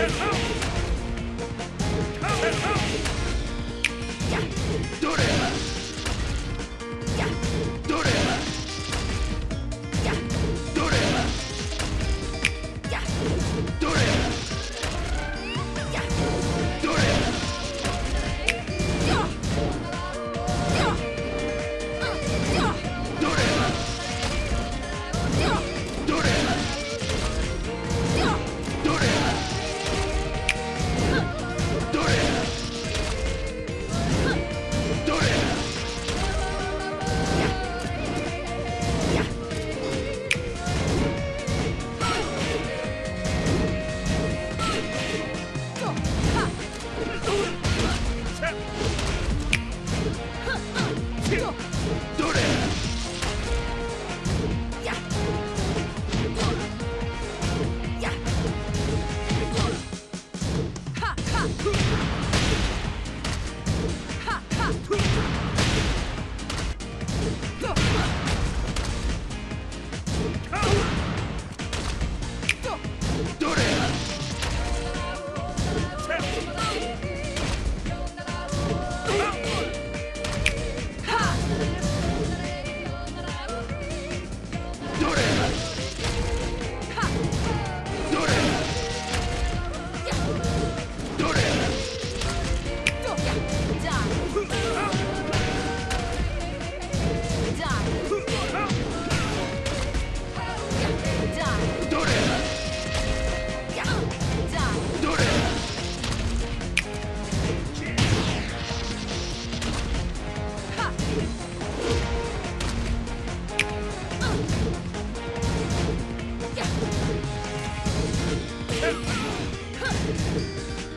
Out!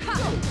Ha!